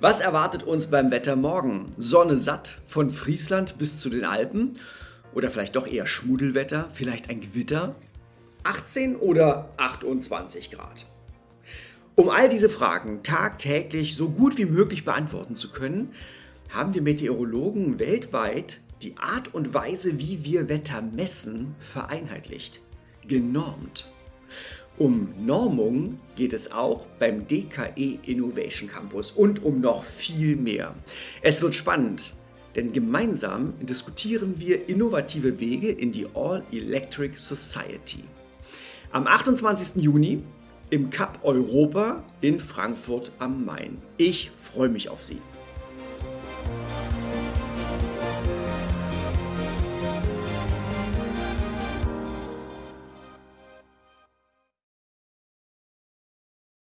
Was erwartet uns beim Wetter morgen? Sonne satt von Friesland bis zu den Alpen? Oder vielleicht doch eher Schmuddelwetter, vielleicht ein Gewitter? 18 oder 28 Grad? Um all diese Fragen tagtäglich so gut wie möglich beantworten zu können, haben wir Meteorologen weltweit die Art und Weise, wie wir Wetter messen, vereinheitlicht, genormt. Um Normung geht es auch beim DKE Innovation Campus und um noch viel mehr. Es wird spannend, denn gemeinsam diskutieren wir innovative Wege in die All-Electric Society. Am 28. Juni im Cup Europa in Frankfurt am Main. Ich freue mich auf Sie.